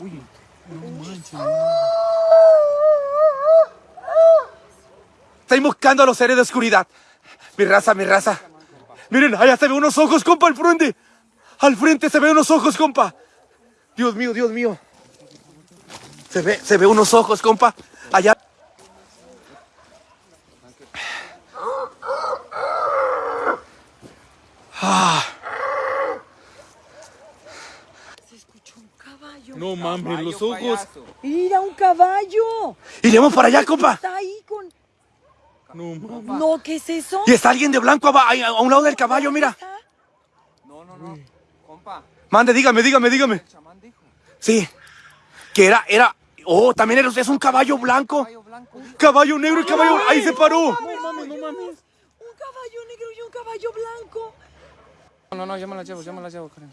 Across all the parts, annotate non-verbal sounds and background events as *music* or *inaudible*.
Uy, no manches. Está invocando a los seres de oscuridad. Mi raza, mi raza. Miren, allá se ve unos ojos, compa, al frente. Al frente se ve unos ojos, compa. Dios mío, Dios mío. Se ve, se ve unos ojos, compa. Allá. Ah, Se escuchó un caballo. No mames, los ojos. Mira, un caballo. iremos para allá, compa. Está ahí con... No mames. No, ¿qué es eso? Y está alguien de blanco ahí, a un lado del caballo, mira. ¿Está? No, no, no. Compa, Mande, dígame, dígame, dígame. el chamán dijo. Sí. Que era, era. Oh, también era- es un caballo blanco. Caballo blanco. dijo. Caballo negro y caballo. Ahí se paró. No mames, no mames. Un caballo negro y un caballo blanco. No, no, no, yo me las llevo, yo me las llevo, Karen.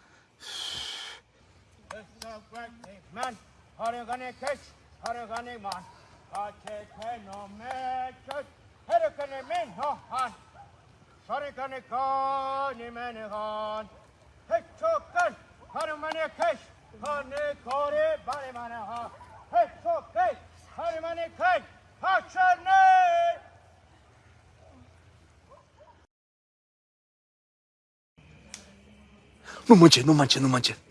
man. 하려간의 캐치, 하려간의 만. 가체 테놈의 캐치, 해력간의 민호한. 서리간의 건이면의 건. 해초간, 하루만의 캐치, 하늘 거리 바리만의 하. 해초간, 하루만의 캐치, 하천의 No manches, no manches, no manches.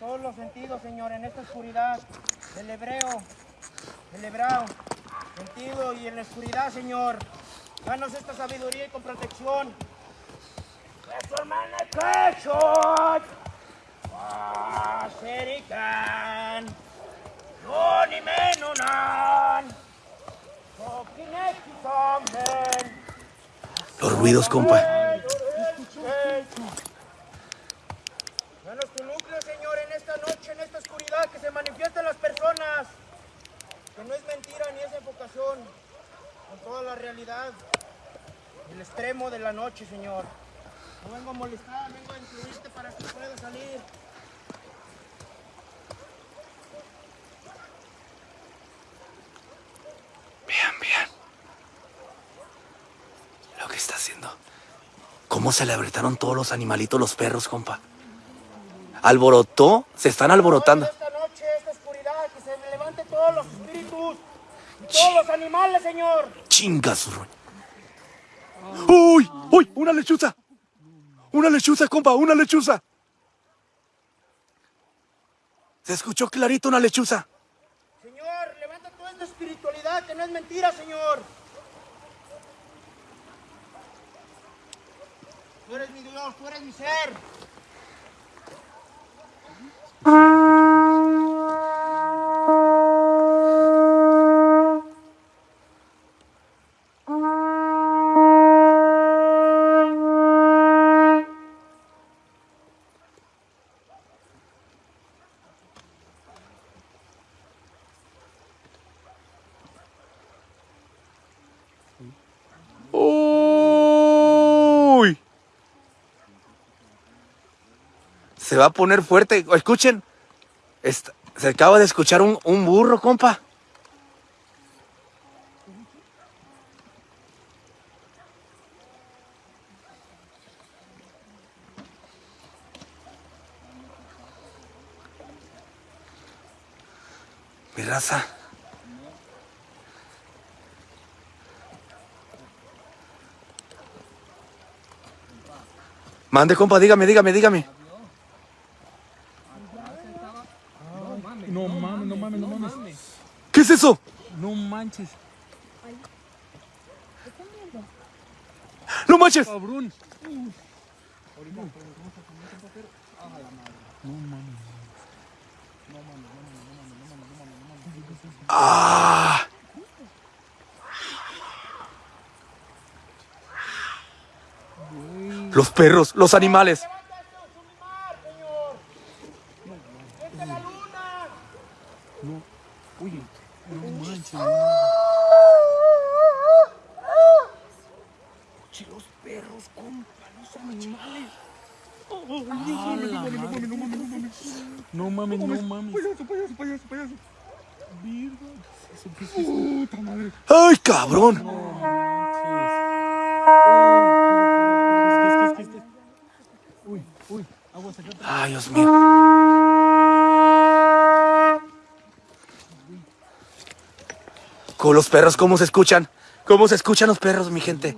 todos los sentidos, Señor, en esta oscuridad del hebreo, del hebreo, sentido y en la oscuridad, Señor. Danos esta sabiduría y con protección. Los ruidos, compa. Danos tu núcleo, Señor, en esta noche, en esta oscuridad, que se manifiesten las personas. Que no es mentira ni es enfocación, con toda la realidad. El extremo de la noche, Señor. No vengo a molestar, vengo a incluirte para que puedas salir. Bien, bien. Lo que está haciendo. ¿Cómo se le abretaron todos los animalitos, los perros, compa? Alborotó, se están alborotando. Esta noche, esta oscuridad, que se levante todos los espíritus y todos los animales, Señor. Chinga su ro- ¡Uy! ¡Uy! ¡Una lechuza! ¡Una lechuza, compa! ¡Una lechuza! Se escuchó clarito una lechuza. Señor, levanta toda esta espiritualidad, que no es mentira, Señor. Tú eres mi Dios, tú eres mi ser. 음... Se va a poner fuerte. Escuchen. Se acaba de escuchar un, un burro, compa. Mi raza. Mande, compa, dígame, dígame, dígame. No mames, no mames, no mames. ¿Qué es eso? No manches. ¡No manches! Cabrón. ¡Ah! Los perros, los animales. ¡Vete la luna! Oye, no manches. Oye, los perros, compa, los animales. No mames, no mames. Payaso, payaso, payaso, payaso. Virgo, eso qué es eso? Puta madre. ¡Ay, cabrón! No manches. ¿Qué es, qué es, qué es, qué acá. ¡Ay, Dios mío! Con los perros, ¿cómo se escuchan? ¿Cómo se escuchan los perros, mi gente?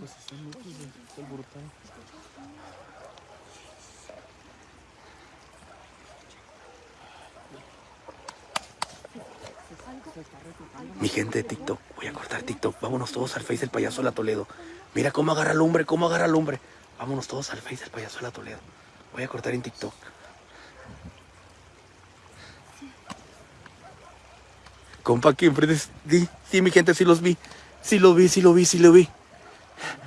Mi gente de TikTok, voy a cortar TikTok. Vámonos todos al Face del payaso de la Toledo. Mira cómo agarra lumbre, cómo agarra lumbre. Vámonos todos al Face del payaso de la Toledo. Voy a cortar en TikTok. Compa, aquí enfrente. Sí, sí, mi gente, sí los vi. Sí lo vi, sí lo vi, sí lo vi.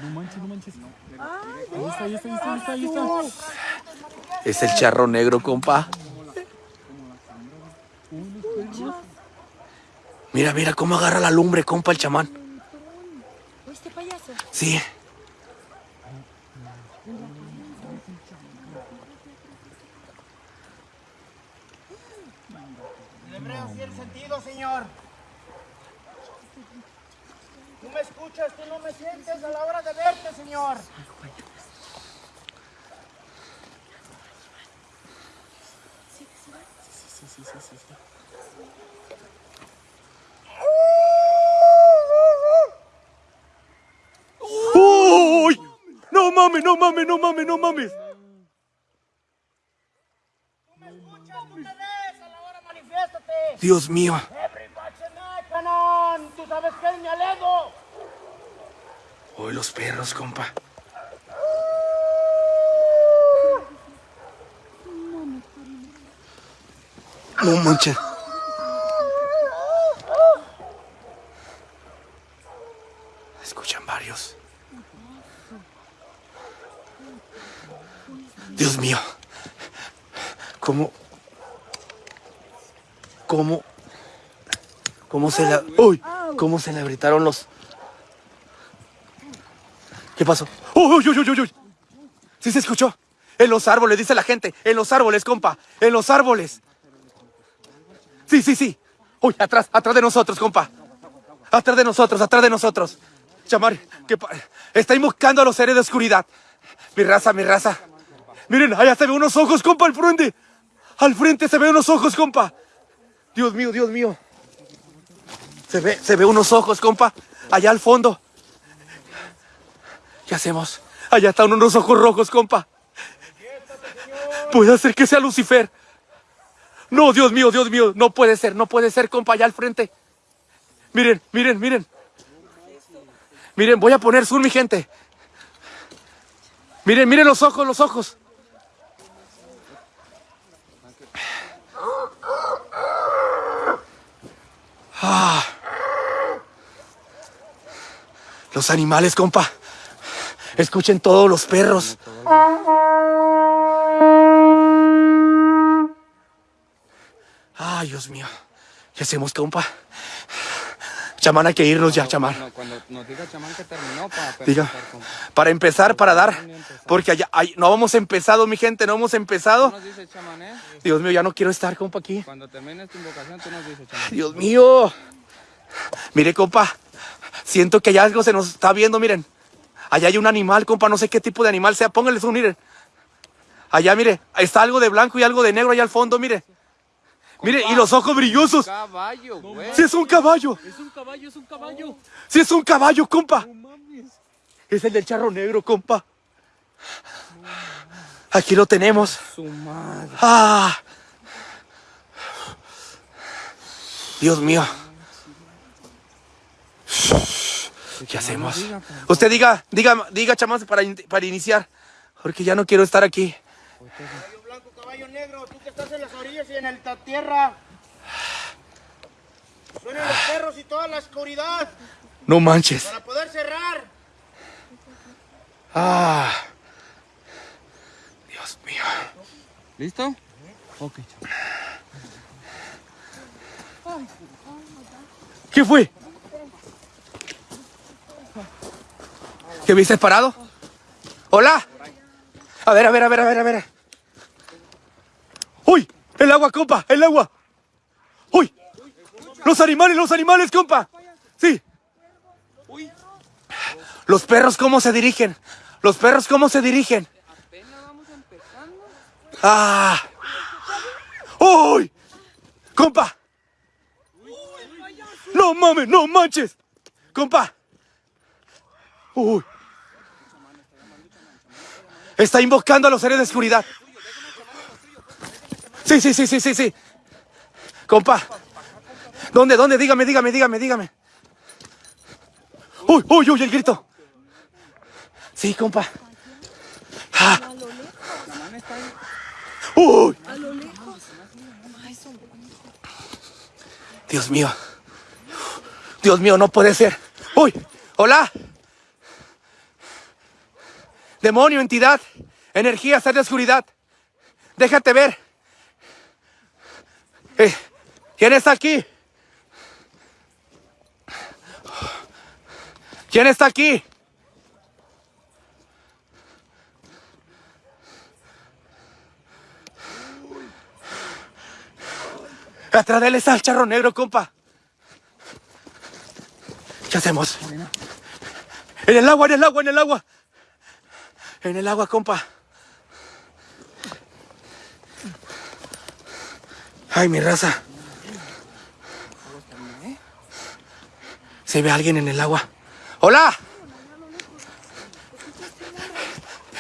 No manches, no manches. Ahí está, ahí está, ahí está, ahí está, ahí está. Es el charro negro, compa. Mira, mira cómo agarra la lumbre, compa, el chamán. ¿Oíste, payaso? Sí. El hebreo sí el sentido, Señor. Tú me escuchas, tú no me sientes a la hora de verte, Señor. ¡Uy! No no mames, no mames, no me escuchas, tú me ves, a la hora manifiéstate. Dios mío. Tú sabes que es mi aledo. Uy, los perros, compa. No manches. Escuchan varios. Dios mío. ¿Cómo? ¿Cómo? ¿Cómo se la... ¡Uy! ¿Cómo se le abritaron los... ¿Qué pasó? ¡Uy, uy, uy, uy, uy! ¿Sí se escuchó? En los árboles, dice la gente. En los árboles, compa. En los árboles. Sí, sí, sí. Uy, atrás, atrás de nosotros, compa. Atrás de nosotros, atrás de nosotros. Chamar, que pa- está invocando a los seres de oscuridad. Mi raza, mi raza. Miren, allá se ven unos ojos, compa, al frente. Al frente se ven unos ojos, compa. Dios mío, Dios mío. Se ve, se ve unos ojos, compa. Allá al fondo. ¿Qué hacemos? Allá están unos ojos rojos, compa. Puede ser que sea Lucifer. No, Dios mío, Dios mío. No puede ser, no puede ser, compa, allá al frente. Miren, miren, miren. Miren, voy a poner zoom, mi gente. Miren, miren los ojos, los ojos. Ah. Los animales, compa. Escuchen todos los perros. Ay, Dios mío. ¿Qué hacemos, compa? Chamán, hay que irnos ya, chamán. Cuando nos diga chamán que terminó, para Diga, para empezar, para dar. Porque allá, no hemos empezado, mi gente, no hemos empezado. nos dice chamán, eh? Dios mío, ya no quiero estar, compa, aquí. Cuando termines tu invocación, tú nos dices chamán. Dios mío. Mire, compa. Siento que allá algo se nos está viendo, miren. Allá hay un animal, compa, no sé qué tipo de animal sea. Pónganle zoom, miren. Allá, mire, está algo de blanco y algo de negro allá al fondo, mire. Mire, y los ojos brillosos. Caballo, güey. Sí es un caballo. Es un caballo, es un caballo. Sí es un caballo, compa. No mames. Es el del charro negro, compa. Aquí lo tenemos. Su madre. Ah, Dios mío. ¿Qué hacemos? Usted diga, diga, diga, chamán, para, in- para iniciar. Porque ya no quiero estar aquí. Caballo blanco, caballo negro, tú que estás en las y en el- tierra. Suenan los perros y toda la oscuridad No manches. para poder cerrar. Ah. Dios mío. ¿Listo? Ok. ¿Qué fue? ¿Qué viste parado? Hola. A ver, a ver, a ver, a ver, a ver. ¡Uy! El agua, compa, el agua. ¡Uy! Los animales, los animales, compa. Sí. Los perros, ¿cómo se dirigen? Los perros, ¿cómo se dirigen? ¡Ah! ¡Uy! ¡Compa! ¡No mames, no manches! ¡Compa! ¡Uy! Está invocando a los seres de oscuridad. Sí, sí, sí, sí, sí, sí. Compa. ¿Dónde, dónde? Dígame, dígame, dígame, dígame. ¡Uy, uy, uy! El grito. Sí, compa. Ah. ¡Uy! Dios mío. Dios mío, no puede ser. ¡Uy! ¡Hola! Demonio, entidad, energía, ser de oscuridad. Déjate ver. Eh, ¿Quién está aquí? ¿Quién está aquí? Atrás de él está el charro negro, compa. ¿Qué hacemos? En el agua, en el agua, en el agua. En el agua, compa. Ay, mi raza. Se ve alguien en el agua. ¡Hola!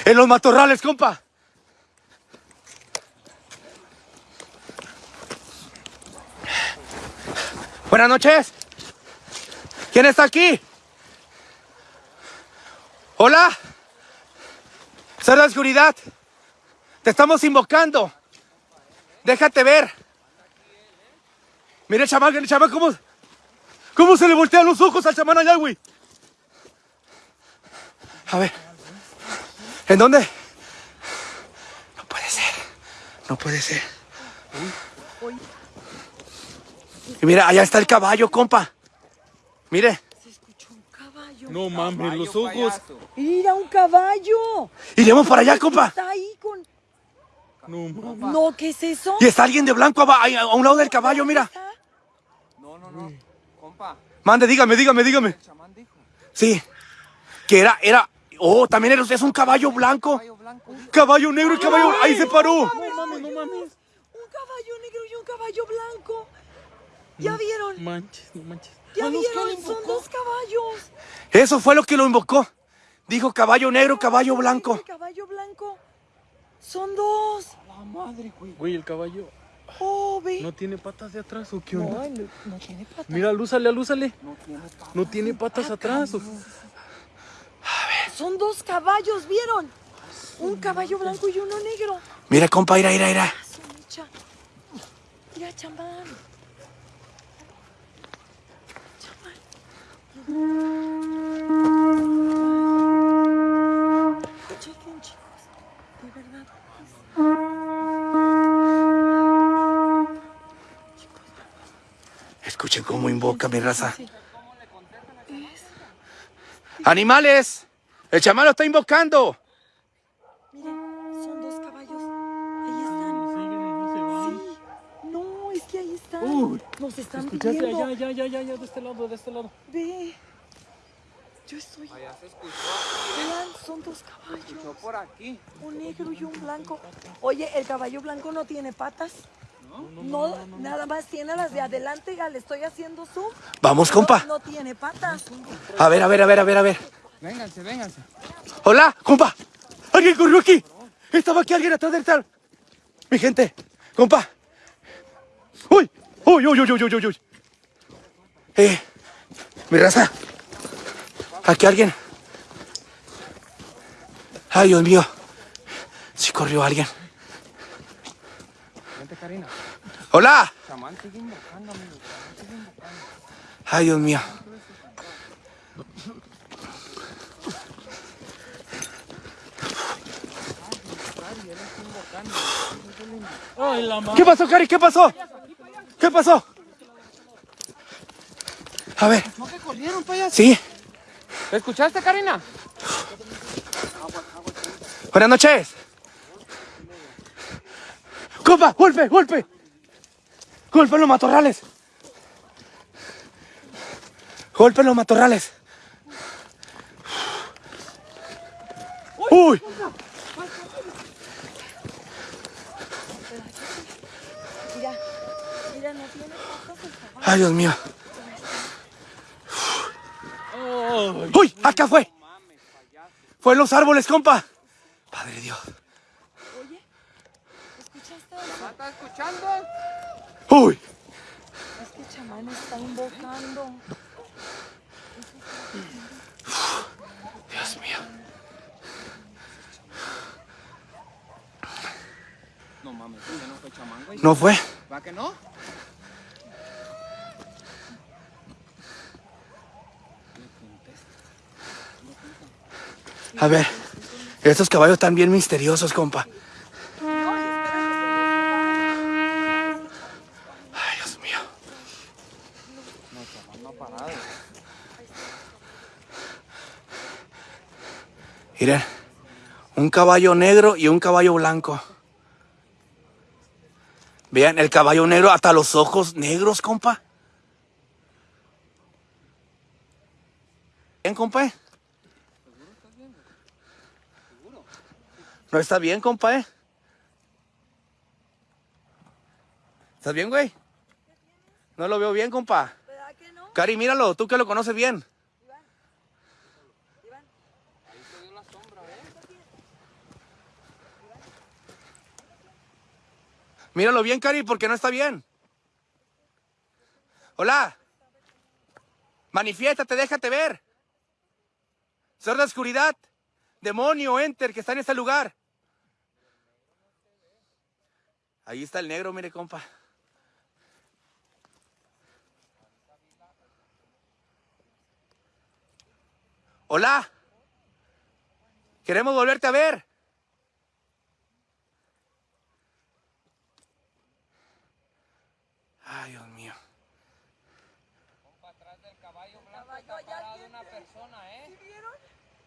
En los matorrales, compa. Buenas noches. ¿Quién está aquí? Hola. Ser la oscuridad. Te estamos invocando. Déjate ver. Mira el chamán, el chamán, cómo, cómo se le voltean los ojos al chamán allá, güey. A ver. ¿En dónde? No puede ser. No puede ser. Y mira, allá está el caballo, compa. Mire. Se escuchó un caballo. No mames, los ojos. Mira, un caballo. Iremos para allá, compa. Está ahí con... No mames. No, ¿qué es eso? Y está alguien de blanco ahí, a un lado del caballo, mira. No. Compa, Mande, dígame, dígame, dígame. el chamán dijo. Sí. Que era, era. Oh, también era- es un caballo blanco. Caballo blanco. Caballo negro y caballo. Ahí se paró. No mames, no mames. Un caballo negro y un caballo blanco. ¿Ya vieron? Manches, no manches. ¿Ya vieron? Son dos caballos. Eso fue lo que lo invocó. Dijo caballo negro, caballo blanco. Caballo blanco. Son dos. La madre, güey. Güey, el caballo Oh, ve. no tiene patas de atrás o qué onda. no, no tiene patas. Mira, alúzale, alúzale. No tiene pa- No tiene patas atrás. o- Son dos caballos, ¿vieron? Un caballo blanco y uno negro. Mira, compa, ira, ira, ira. Mecha. Mira, chamán. Chamán. Chequen, chicos. De verdad. Escuchen cómo invoca mi raza. ¡Animales! ¡El chamán lo está invocando! Miren, son dos caballos. Ahí están. Sí. No, es que ahí están. Uy, Nos están ¿Escuchaste? viendo. Allá, allá, allá, allá, allá, de este lado, de este lado. Ve. Yo estoy. Allá se escuchó. Vean, son dos Escuchó caballos. por aquí. Un negro y un blanco. Oye, ¿el caballo blanco no tiene patas? No, nada más tiene las de adelante. Ya le estoy haciendo zoom. Vamos, No, compa. No, tiene patas. A ver, a ver, a ver, a ver, a ver. Vénganse, vénganse. ¡Hola, compa! ¡Alguien corrió aquí! Estaba aquí alguien atrás del tal. Mi gente, compa. ¡Uy! ¡Uy, uy, uy, uy, uy, uy! Eh, mi raza. Aquí alguien. Ay, Dios mío. Sí corrió alguien. Vente, Karina. ¡Hola! Ay, Dios mío. ¿Qué pasó, Cari? ¿Qué pasó? ¿Qué pasó? A ver. ¿No que corrieron, payaso? Sí. ¿Te escuchaste, Karina? Buenas noches. Compa, golpe, golpe. Golpe en los matorrales. Golpe en los matorrales. Uy. Ay, Dios mío. Uy, acá fue. Fue en los árboles, compa. Padre Dios. ¿Estás escuchando? Uy. Es que chamán está invocando. Dios mío. No mames, ese no fue chamán, güey. ¿No fue? ¿Va que no? A ver. Estos caballos están bien misteriosos, compa. Ay, Dios mío. No ha parado. Miren. Un caballo negro y un caballo blanco. Vean, el caballo negro hasta los ojos negros, compa. ¿Bien, compa? ¿No está bien, compa? eh? ¿Estás bien, güey? No lo veo bien, compa. ¿Verdad que no? Cari, míralo, tú que lo conoces bien. Míralo bien, Cari, porque no está bien. Hola. Manifiéstate, déjate ver. Ser de oscuridad. Demonio, enter, que está en este lugar. Ahí está el negro, mire, compa. Hola. Queremos volverte a ver. Ay, Dios mío. Atrás del caballo blanco está parada una persona, ¿eh?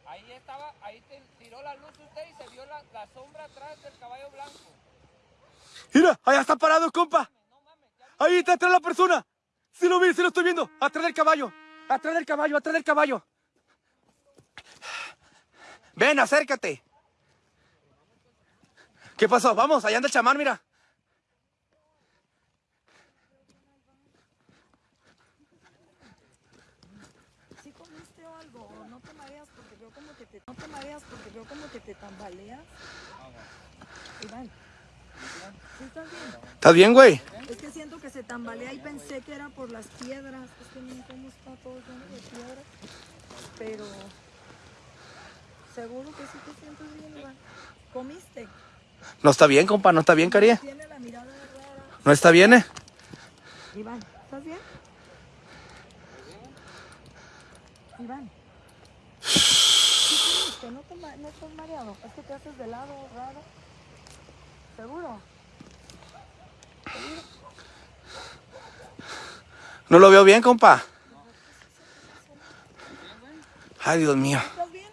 Ahí estaba, ahí te tiró la luz usted y se vio la, la sombra atrás del caballo blanco. Mira, allá está parado, compa. Ahí está atrás la persona. Sí lo vi, sí lo estoy viendo. Atrás del caballo. Atrás del caballo, atrás del caballo. Ven, acércate. ¿Qué pasó? Vamos, allá anda el chamán, mira. ¿Sí comiste o algo? ¿O no te mareas porque veo como que te... No te mareas porque veo como que te tambaleas. Iván. ¿Sí estás bien? ¿Estás bien, güey? Es que siento que se tambalea y pensé que era por las piedras. Es que no cómo está todo lleno de piedras. Pero seguro que sí te sientes bien, Iván. ¿Comiste? No está bien, compa, no está bien, Cari. No está bien, ¿eh? Iván, ¿estás bien? Iván. ¿Sí comiste? ¿No, te ma- ¿No estás mareado? Es que te haces de lado raro. ¿Seguro? No lo veo bien, compa. Ay, Dios mío. ¿Estás bien?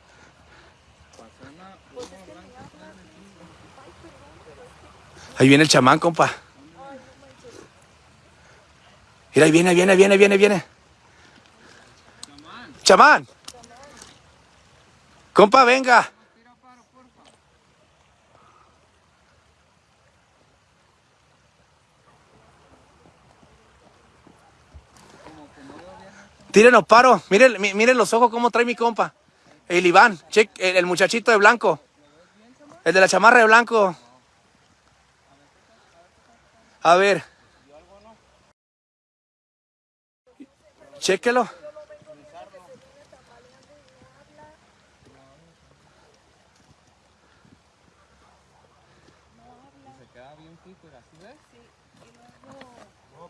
Ahí viene el chamán, compa. Mira, ahí viene, ahí viene, ahí viene, ahí viene, viene. Chamán. Compa, venga. Tírenos paro. Miren, mi- miren los ojos cómo trae mi compa. El Iván, el, el muchachito de blanco. El de la chamarra de blanco. A ver. Chéquelo. Se queda bien fijo, ¿así ves? No,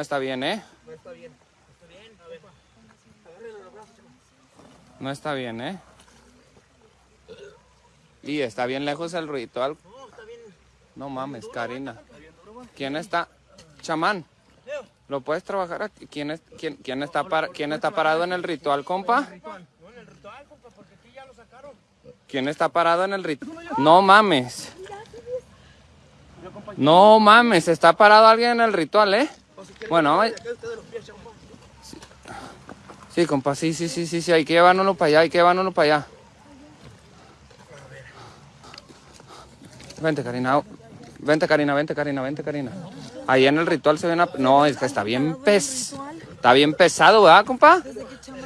está bien, no está bien, ¿eh? No está bien, ¿eh? Y está bien lejos el ritual. No mames, Karina. ¿Quién está? Chamán. ¿Lo puedes trabajar aquí? ¿Quién, es, quién, quién, está, para, ¿Quién está parado en el ritual, compa? No, en el ritual, compa, porque aquí ya lo sacaron. ¿Quién está parado en el ritual? No mames. No mames, está parado alguien en el ritual, ¿eh? Bueno, sí, sí, compa, sí, sí, sí, sí, sí, hay que llevárnoslo para allá, hay que llevárnoslo para allá. Vente, Karina. Vente, Karina, vente, Karina, vente, Karina. Ahí en el ritual se ve una... No, es que está bien pes... Está bien pesado, ¿verdad, compa?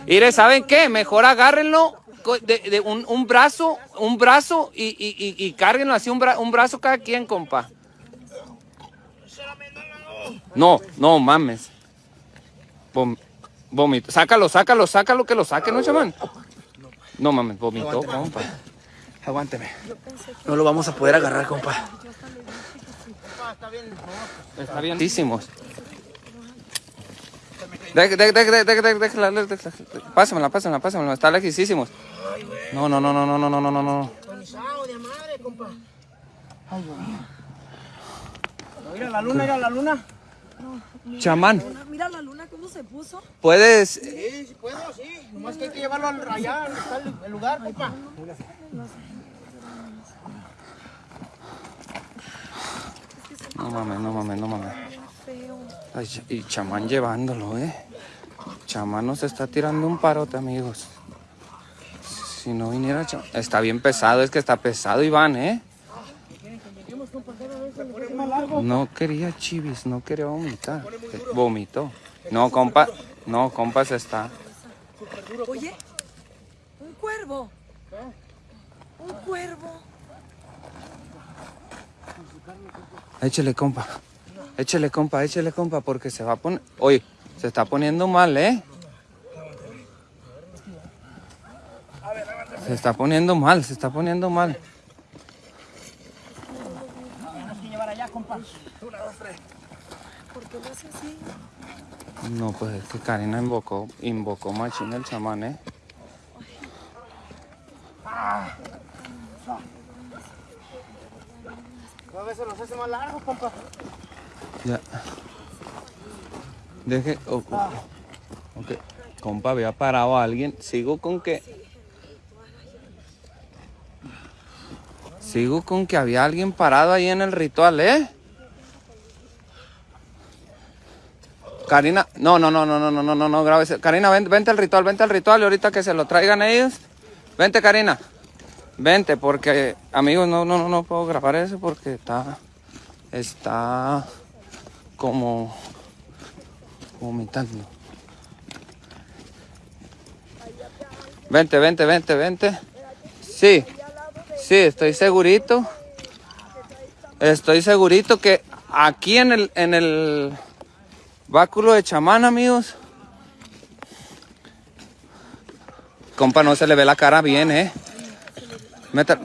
Mire, ¿saben qué? Mejor agárrenlo de, de un, un brazo, un brazo y, y, y, y cárguenlo así, un, bra- un brazo cada quien, compa. No, no mames. Vom- vomito. Sácalo, sácalo, sácalo, que lo saque, ¿no, chamán? No mames, vomitó, compa. aguánteme. No lo vamos a poder agarrar, compa. Compa, está bien. Déjala. Pásamela, pásamela, pásamela. Está lejísimos. No, no, no, no, no, no, no, no, no, no. Tonizado de madre, compa. Mira la luna, mira la luna. Chamán, Mira la luna cómo se puso. puedes. Sí, sí puedo, sí. Nomás que hay que llevarlo al- allá, donde está el, el lugar, compa. No mames, no mames, no mames. Ay, y chamán llevándolo, eh. Chamán nos está tirando un parote, amigos. Si no viniera chamán. Está bien pesado, es que está pesado, Iván, eh. No quería chivis, no quería vomitar. Vomitó. No, compa, no, compa, se está. Oye, un cuervo. Un cuervo. Échele, compa. Échele, compa, échele, compa, porque se va a poner. Oye, se está poniendo mal, ¿eh? Se está poniendo mal, se está poniendo mal. Llevar allá, compa. ¿Por qué lo hace así? No, pues es que Karina invocó, invocó machín el chamán, ¿eh? A veces los hace más largos, compa. Ya. Deje. oh, oh, ok. Compa, había parado a alguien. Sigo con que. Sigo con que había alguien parado ahí en el ritual, ¿eh? Karina, no, no, no, no, no, no, no, no, no, grabes. Karina, ven- vente al ritual, vente al ritual y ahorita que se lo traigan ellos. Vente, Karina. Vente, porque, amigos, no, no, no, no puedo grabar eso porque está, está como vomitando. Vente, vente, vente, vente. Sí, sí, estoy segurito. Estoy segurito que aquí en el, en el báculo de chamán, amigos. Compa, no se le ve la cara bien, eh. Meta.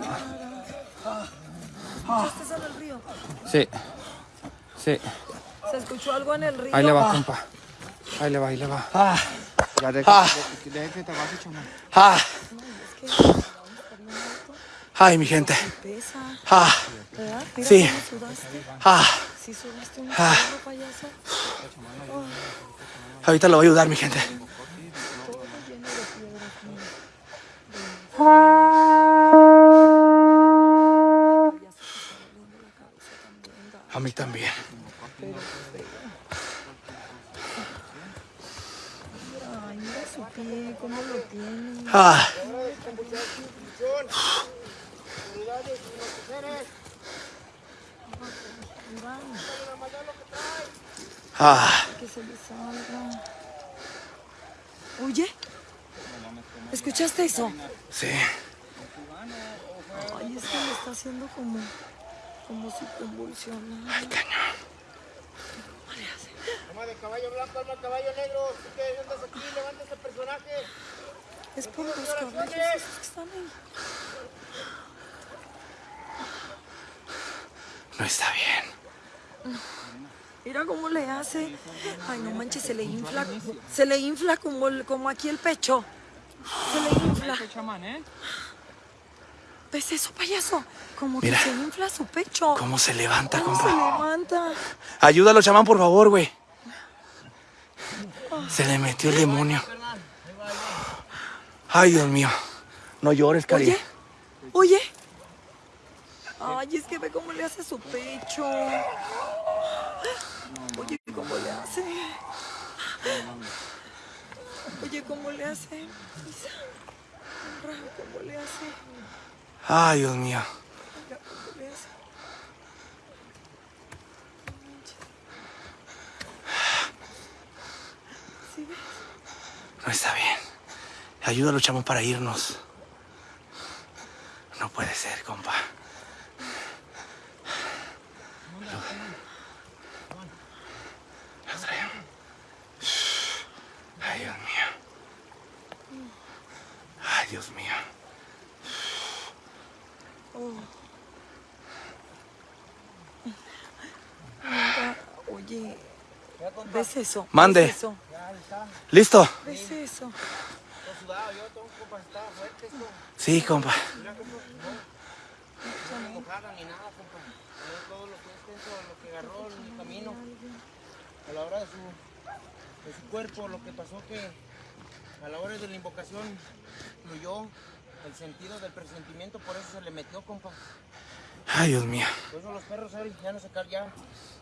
Sí, sí. ¿Se escuchó algo en el río? Ahí le va, compa. Ahí le va, ahí le va. Ah, Ya deje, Ah. deje- deje que te baje, chamán. ah. Ay, mi gente. Ah. Sí. Ah. Ah. Ahorita lo voy a ayudar, mi gente. A mí también. Ay, mira su pie, cómo lo tiene. Ah. Ah. que se le salga. Oye, ¿escuchaste eso? Sí. Ay, es que le está haciendo como, como si convulsionara. Ay, cañón. Alma de caballo blanco, alma de caballo negro. Que andas aquí, levanta ese personaje. Es por los caballos esos que están ahí. No está bien. Mira cómo le hace. Ay, no manches, se le infla. Se le infla como, el- como aquí el pecho. Se le infla. ¿Ves eso, payaso? Como Mira. que se infla su pecho. ¿Cómo se levanta, ¿Cómo se compa? levanta? Ayúdalo, chamán, por favor, güey. Se le metió el demonio. Ay, Dios mío. No llores, cari. Oye, oye. Ay, es que ve cómo le hace su pecho. Oye, cómo le hace. Oye, cómo le hace. Cómo le hace. Ay, Dios mío. No está bien. Ayúdalo, chamán, para irnos. No puede ser, compa traigo. Ay, Dios mío. Ay, Dios mío. Oye, ¿ves eso? Mande. ¿Ves eso? ¿Listo? ¿Ves eso? Sí, compa. Ni nada, compa. Todo- lo que es tenso, lo que agarró en el camino. A la hora de su, de su cuerpo, lo que pasó que a la hora de la invocación fluyó el sentido del presentimiento, por eso se le metió, compa. Ay, Dios mío. Por eso los perros hoy ya no se callaron.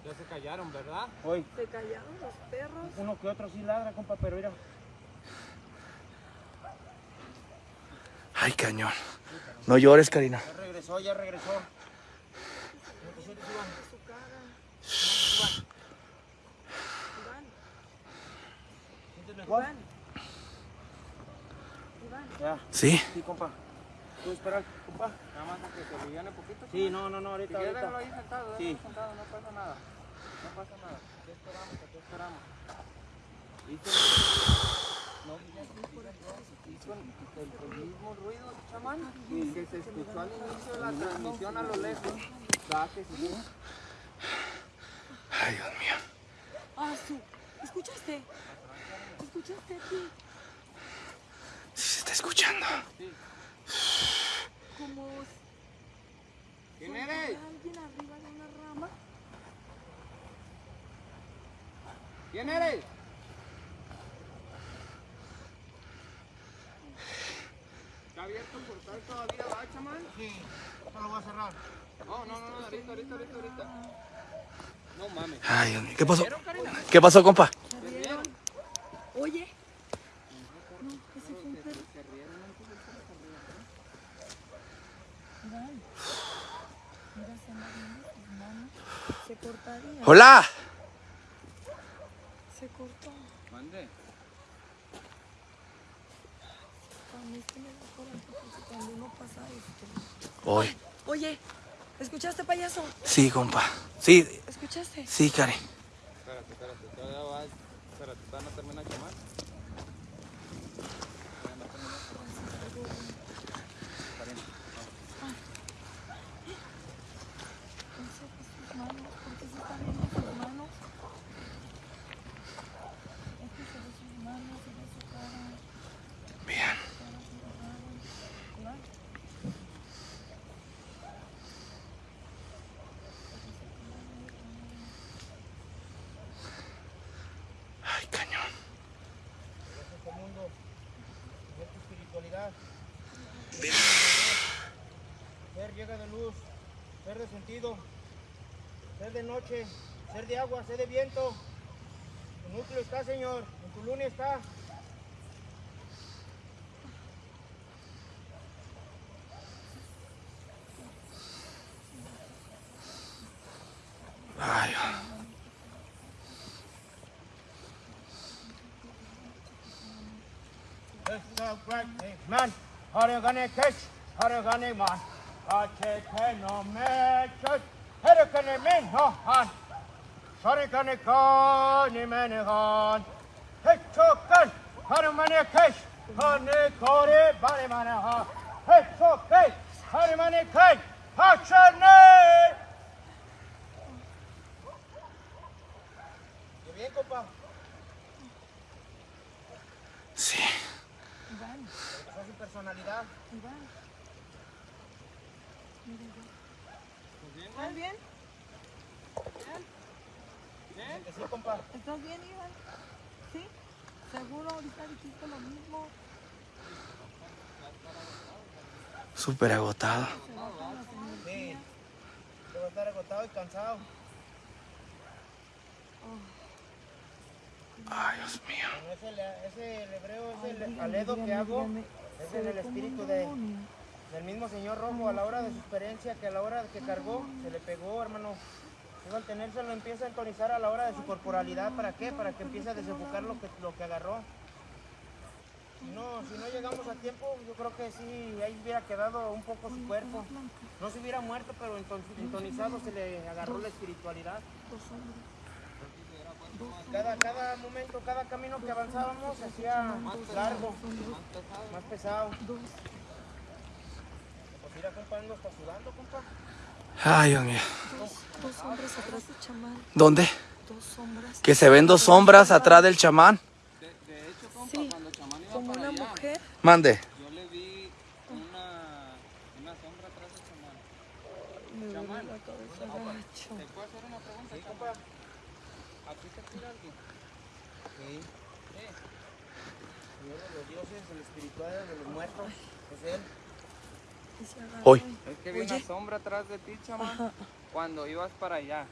Ya se callaron, ¿verdad? Hoy. Se callaron los perros. Uno que otro sí ladra, compa, pero mira. Ay, cañón. No llores, Karina. Ya regresó, ya regresó. No te sientes, Iván. Iván, ¿Sientes mejor? Iván. Iván. Ya, ¿Sí? sí, compa. ¿Tú esperas, compa? Nada más a que se aliviane poquito. Sí, no, no, no, ahorita, Si quieres, déjalo ahorita. ahí sentado, Sí. déjalo sentado, no pasa nada. No pasa nada. Aquí esperamos, aquí esperamos. No, el, el- el mismo ruido, chamán, que se escuchó al inicio de la transmisión a lo lejos. ¿Verdad que sí? Ay, Dios mío. Ah, su. ¿Escuchaste? ¿Escuchaste aquí? Sí se está escuchando. Como ¿Quién eres? alguien arriba de una rama. ¿Quién eres? ¿Está abierto el portal todavía, va, chamán? Sí, no lo voy a cerrar. No, no, no, no, ahorita, ahorita, ahorita, ahorita. No mames. Ay, Dios mío. ¿Qué pasó? ¿Qué pasó, compa? ¿Se rieron? Oye. No, ese fue un perro. Iván. Mira, se anda viendo tus manos. Se cortaría. ¡Hola! Se cortó. Mande. Cuando uno pasa esto. Hoy. Oye, ¿escuchaste, payaso? Sí, compa. Sí, ¿Escuchaste? sí, Karen. Espérate, espérate, todavía va. Espérate, todavía no termina de quemar. llega de luz, ser de sentido, ser de noche, ser de agua, ser de viento. Tu núcleo está, Señor, en tu luna está. Ay. Man, how are you gonna catch, how man? Kaçeteno meçöz, herikene min hohan. Sarikene kani meni han. Hiç çoktan, karımını keş, kanı kori bari bana ha. Hiç çok keş, karımını keş, haçer ne? Sí, compa. ¿Estás bien, Iván? ¿Sí? ¿Seguro ahorita dijiste lo mismo? Súper agotado. Se bajan las energías. Sí. Debo estar agotado y cansado. Ay, Dios mío. Bueno, ese, ese el hebreo, ese el aledo que hago, es en el espíritu de, del mismo Señor Rojo a la hora de su experiencia, que a la hora que cargó, se le pegó, hermano. Luego al tenérselo empieza a entonizar a la hora de su corporalidad. ¿Para qué? Para que empiece a desenfocar lo que, lo que agarró. No, si no llegamos a tiempo, yo creo que sí, ahí hubiera quedado un poco su cuerpo. No se hubiera muerto, pero enton- entonizado se le agarró la espiritualidad. Cada, cada momento, cada camino que avanzábamos se hacía largo, más pesado. Pues mira, compa, ando está sudando, compa. Ay, Dios mío. Dos, dos sombras atrás de chamán. ¿Dónde? Dos sombras. Que se ven dos sombras atrás del chamán. Sí, como una mujer. Mande. Yo le vi una, una sombra atrás del chamán. Me duele la cabeza. ¿Te puedo hacer una pregunta? Sí, compa. ¿A ti te tira alguien? Sí. Señor de los dioses, el espiritual de los muertos, es él. Hoy. Es que vi una sombra atrás de ti, chamán, cuando ibas para allá.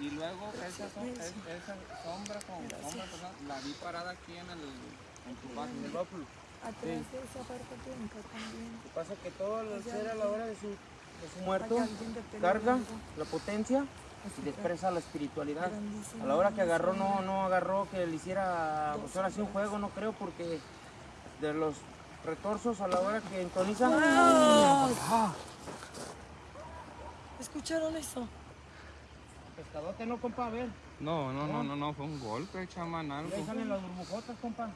Y luego esa, som- es- esa sombra con sombra, la vi parada aquí en, el, en tu En el página. Atrás de esa parte blanca también. Lo que pasa es que todo el ser a la hora de su, de su muerto carga la potencia y le expresa la espiritualidad. A la hora que agarró, no, no agarró que le hiciera, pues ahora sí un juego, no creo, porque de los retorsos a la hora que entoniza, ¿Escucharon eso? pescadote no, compa, a ver, No, no, no, no, no, fue un golpe, chamán, algo. ahí salen las burbujotas, compa.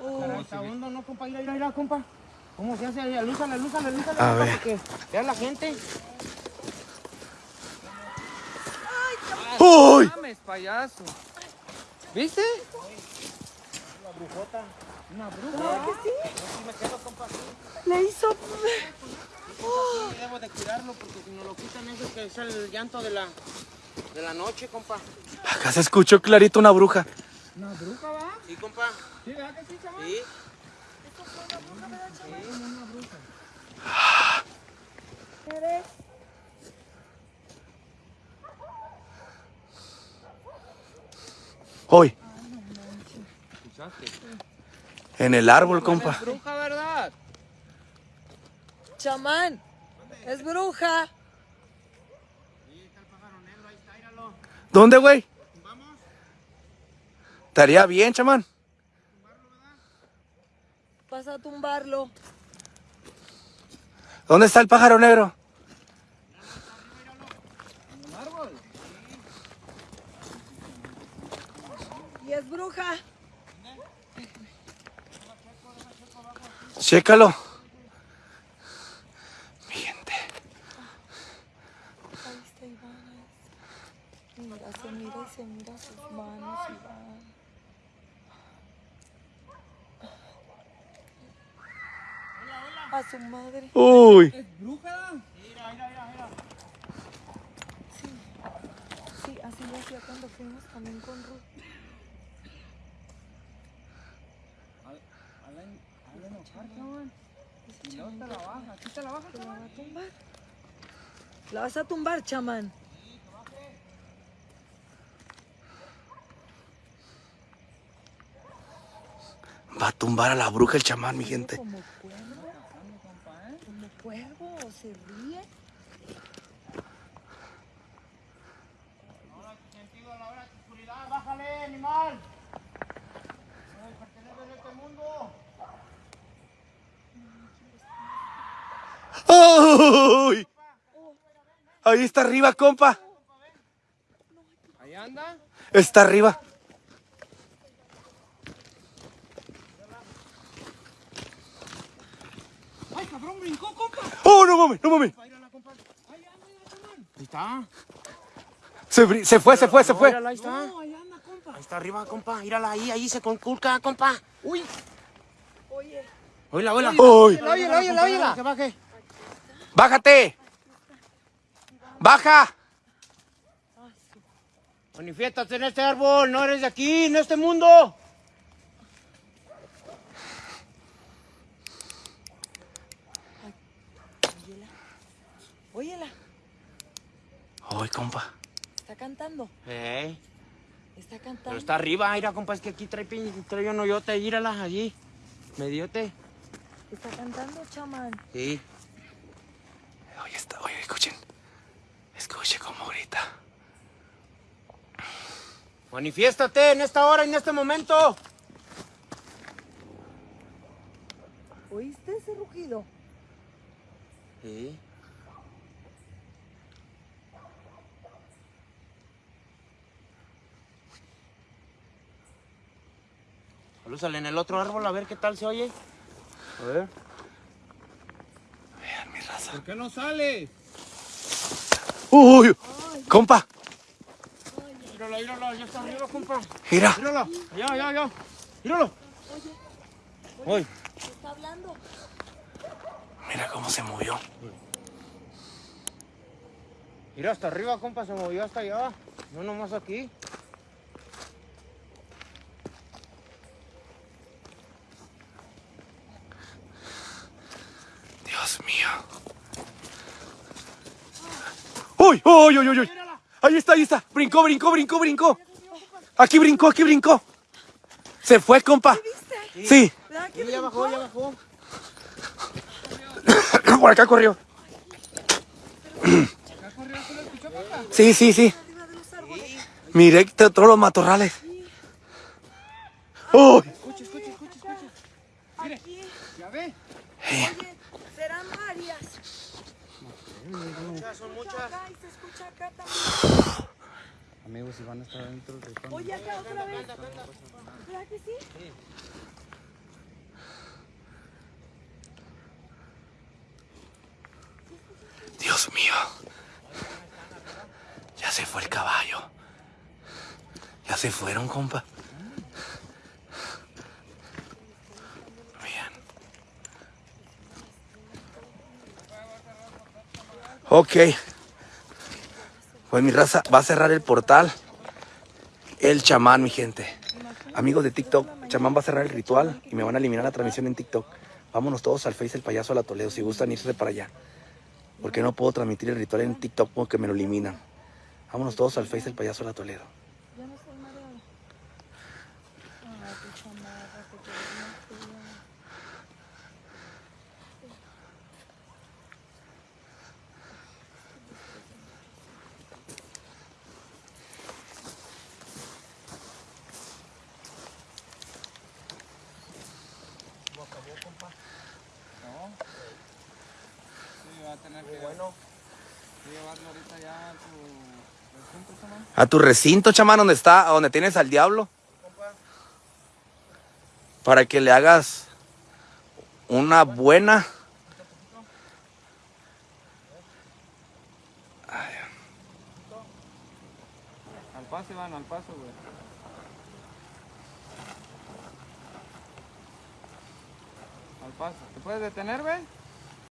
Oh, Caray, está hondo, no, compa, mira, mira, mira, compa. ¿Cómo se hace? Alúzale, alúzale, alúzale, A compa, ver. porque vea la gente. ¡Uy! mames, payaso! ¿Viste? La brujota, una bruja. Yo sí me quedo, compa, así. Le hizo. Sí, debo de cuidarlo porque si no lo quitan eso que es el llanto de la, de la noche, compa. Acá se escuchó clarito una bruja. Sí, compa. ¿Sí, verdad que sí, chamán? Sí. ¿Eres? Hoy. ¿Escuchaste? En el árbol, compa. bruja, ¿verdad? Chamán. Es bruja. ¿Dónde, güey? Estaría bien, chamán. Vas a tumbarlo. ¿Dónde está el pájaro negro? Y es bruja. Chécalo. Mi gente. Ahí está Iván. Mira, se mira y se mira sus manos, Iván. A su madre. Uy. Sí. Sí, así lo hacía cuando fuimos también con Ruth. La baja, ¿sí te la baja? ¿Te la va a tumbar? La vas a tumbar, chamán. Va a tumbar a la bruja el chamán, mi gente. Como cuervo. Como cuervo, se ríe. Sentido a la hora de oscuridad, bájale, animal. No perteneces a este mundo. ¡Ay! Ahí está arriba, compa. Ahí anda. Está arriba. ¡Ay, cabrón, brincó, compa! ¡Oh, no mames, no mames! Ahí está. Se, se fue, se fue, se fue. Mírala, ahí está. Ahí está arriba, compa. Mírala ahí, ahí se conculca, compa. Uy. Oye, Oíla, oíla. ¡Ay! Oíla, oíla, oíla. Que baje. ¡Bájate! ¡Baja! Manifiéstate en este árbol, no eres de aquí, en este mundo. óyela, ¡Ay, compa! está cantando, Eh, está cantando. pero está arriba, mira, compa, es que aquí trae, trae un hoyote, mírala allí. Mediote. Está cantando, chamán. Sí. Oye, está, oye, escuchen. Escuche cómo grita. Manifiéstate en esta hora, en este momento. ¿Oíste ese rugido? Sí. Salúzale en el otro árbol a ver qué tal se oye. A ver. Vean mi raza. ¿Por qué no sale? ¡Uy! ¡Compa! Míralo, míralo, ya está arriba, compa. Mira. Míralo, allá, allá, allá. Míralo. Uy. Está hablando. Mira cómo se movió. Mira, hasta arriba, compa, se movió hasta allá. No nomás aquí. Dios mío. ¡Uy! ¡Uy, uy! Ahí está, ahí está. Brincó, brincó, brincó, brincó. Aquí brincó, aquí brincó. Se fue, compa. Sí. ¿Verdad que Sí, ya bajó, ya bajó. *coughs* Por acá corrió. *coughs* Sí, sí, sí. los? Miré todos los matorrales. ¡Uy! Aquí. ¿Ya ve? Oye, serán varias. Muchas, son muchas. Acá y se escucha acá también. Amigos, si van a estar dentro del ritual. Oye, acá otra vez. ¿Verdad que sí? Dios mío. Ya se fue el caballo. Ya se fueron, compa. Bien. Ok. Pues mi raza va a cerrar el portal. El chamán, mi gente. Amigos de TikTok, chamán va a cerrar el ritual y me van a eliminar la transmisión en TikTok. Vámonos todos al Face el payaso a la Toledo. Si gustan irse para allá. Porque no puedo transmitir el ritual en TikTok porque me lo eliminan. Vámonos todos al Face del payaso de la Toledo. Ya no estoy mareada. Ay, tu chamarra, te quedó bien fea. Sí, va a tener que Bueno. llevarlo ahorita ya a tu recinto, chamán. A tu recinto, chamán, donde está, donde tienes al diablo. Para que le hagas una buena. Al paso, Iván, al paso, güey. Al paso. ¿Te puedes detener, güey?